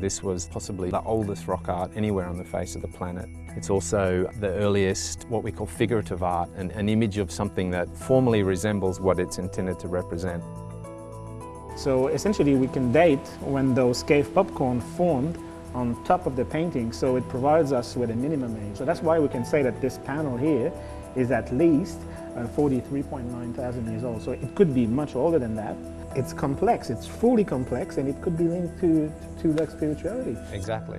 This was possibly the oldest rock art anywhere on the face of the planet. It's also the earliest, what we call figurative art, an, an image of something that formally resembles what it's intended to represent. So essentially we can date when those cave popcorn formed on top of the painting, so it provides us with a minimum age. So that's why we can say that this panel here is at least uh, 43.9 thousand years old. So it could be much older than that. It's complex, it's fully complex, and it could be linked to, to like spirituality. Exactly.